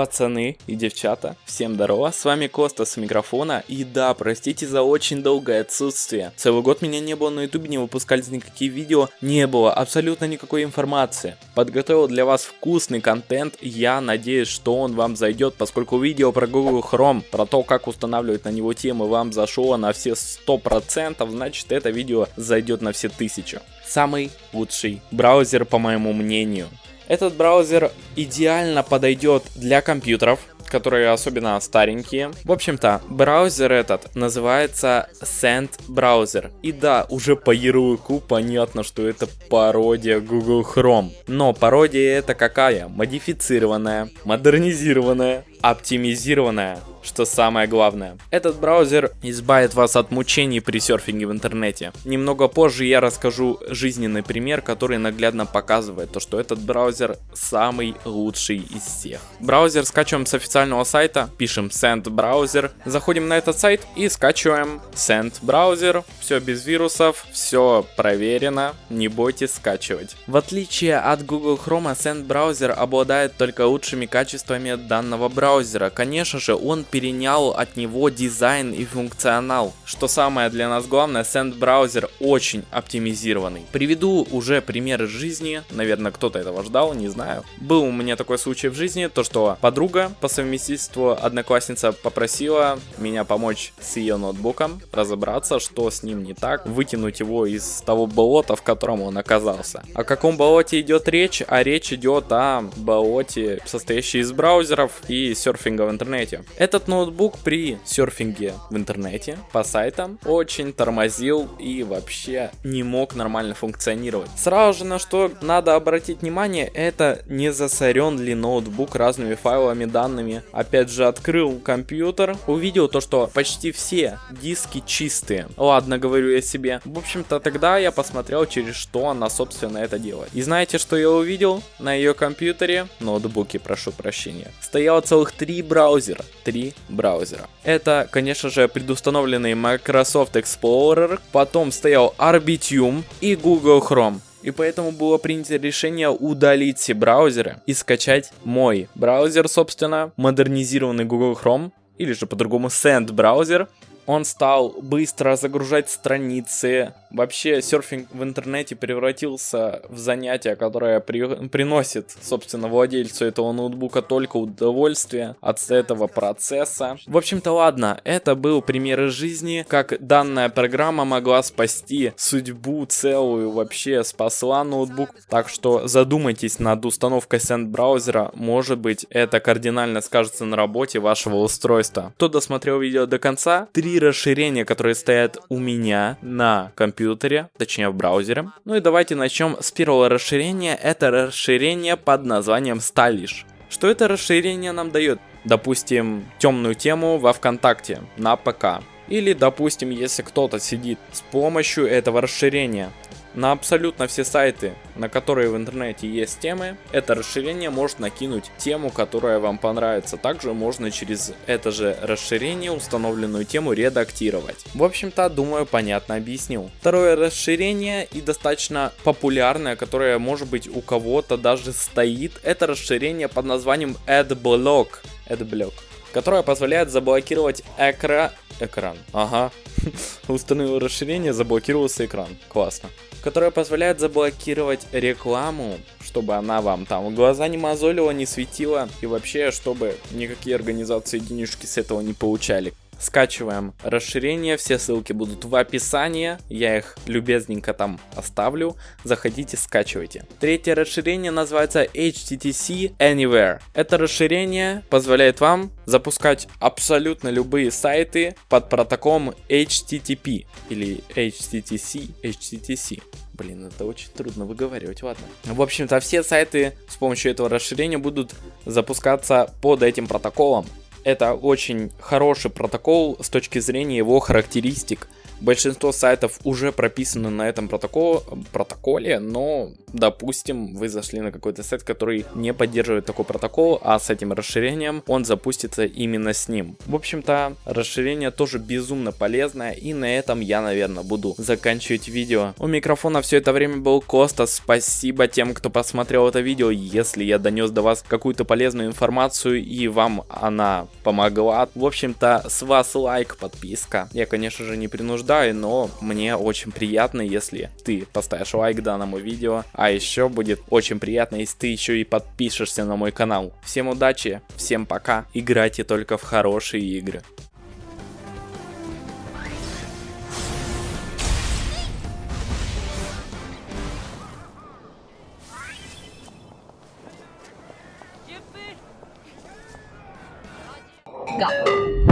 Пацаны и девчата, всем здорово, с вами Коста с микрофона, и да, простите за очень долгое отсутствие. Целый год меня не было на ютубе, не выпускались никакие видео, не было абсолютно никакой информации. Подготовил для вас вкусный контент, я надеюсь, что он вам зайдет, поскольку видео про Google Chrome, про то, как устанавливать на него темы, вам зашло на все 100%, значит это видео зайдет на все 1000. Самый лучший браузер, по моему мнению. Этот браузер идеально подойдет для компьютеров, которые особенно старенькие. В общем-то, браузер этот называется Sand Browser. И да, уже по ярлыку понятно, что это пародия Google Chrome. Но пародия это какая? Модифицированная, модернизированная, оптимизированная что самое главное. Этот браузер избавит вас от мучений при серфинге в интернете. Немного позже я расскажу жизненный пример, который наглядно показывает то, что этот браузер самый лучший из всех. Браузер скачиваем с официального сайта, пишем send браузер, заходим на этот сайт и скачиваем send браузер. Все без вирусов, все проверено, не бойтесь скачивать. В отличие от Google Chrome, send браузер обладает только лучшими качествами данного браузера. Конечно же, он перенял от него дизайн и функционал. Что самое для нас главное, Sand браузер очень оптимизированный. Приведу уже примеры жизни, наверное кто-то этого ждал, не знаю. Был у меня такой случай в жизни, то что подруга по совместительству одноклассница попросила меня помочь с ее ноутбуком, разобраться, что с ним не так, вытянуть его из того болота, в котором он оказался. О каком болоте идет речь? А речь идет о болоте, состоящей из браузеров и серфинга в интернете. Это этот ноутбук при серфинге в интернете по сайтам очень тормозил и вообще не мог нормально функционировать. Сразу же на что надо обратить внимание, это не засорен ли ноутбук разными файлами, данными. Опять же открыл компьютер, увидел то, что почти все диски чистые. Ладно, говорю я себе. В общем-то тогда я посмотрел, через что она собственно это делает. И знаете, что я увидел? На ее компьютере, ноутбуке, прошу прощения, стояло целых три браузера. Три браузера. Это, конечно же, предустановленный Microsoft Explorer, потом стоял Arbitium и Google Chrome. И поэтому было принято решение удалить все браузеры и скачать мой браузер, собственно, модернизированный Google Chrome, или же по-другому Sand браузер, он стал быстро загружать страницы. Вообще серфинг в интернете превратился в занятие, которое при... приносит, собственно, владельцу этого ноутбука только удовольствие от этого процесса. В общем-то, ладно, это был пример из жизни, как данная программа могла спасти судьбу целую, вообще спасла ноутбук. Так что задумайтесь над установкой Send браузера, может быть это кардинально скажется на работе вашего устройства. Кто досмотрел видео до конца, три расширения, которые стоят у меня на компьютере, точнее в браузере. Ну и давайте начнем с первого расширения. Это расширение под названием Stylish. Что это расширение нам дает? Допустим, темную тему во ВКонтакте на ПК. Или, допустим, если кто-то сидит с помощью этого расширения на абсолютно все сайты, на которые в интернете есть темы, это расширение может накинуть тему, которая вам понравится. Также можно через это же расширение установленную тему редактировать. В общем-то, думаю, понятно объяснил. Второе расширение и достаточно популярное, которое может быть у кого-то даже стоит, это расширение под названием AdBlock. AdBlock которое позволяет заблокировать экра... экран. Ага. Установил расширение, заблокировался экран. Классно которая позволяет заблокировать рекламу, чтобы она вам там глаза не мозолила, не светила и вообще, чтобы никакие организации денежки с этого не получали. Скачиваем расширение, все ссылки будут в описании, я их любезненько там оставлю, заходите, скачивайте. Третье расширение называется HTTC Anywhere. Это расширение позволяет вам запускать абсолютно любые сайты под протоколом HTTP или HTTC, HTTC. Блин, это очень трудно выговаривать, ладно. В общем-то, все сайты с помощью этого расширения будут запускаться под этим протоколом. Это очень хороший протокол с точки зрения его характеристик. Большинство сайтов уже прописаны на этом протокол, протоколе, но, допустим, вы зашли на какой-то сайт, который не поддерживает такой протокол, а с этим расширением он запустится именно с ним. В общем-то, расширение тоже безумно полезное, и на этом я, наверное, буду заканчивать видео. У микрофона все это время был Костас, спасибо тем, кто посмотрел это видео, если я донес до вас какую-то полезную информацию и вам она помогла. В общем-то, с вас лайк, подписка. Я, конечно же, не принуждаю но мне очень приятно, если ты поставишь лайк данному видео. А еще будет очень приятно, если ты еще и подпишешься на мой канал. Всем удачи, всем пока, играйте только в хорошие игры. gặp.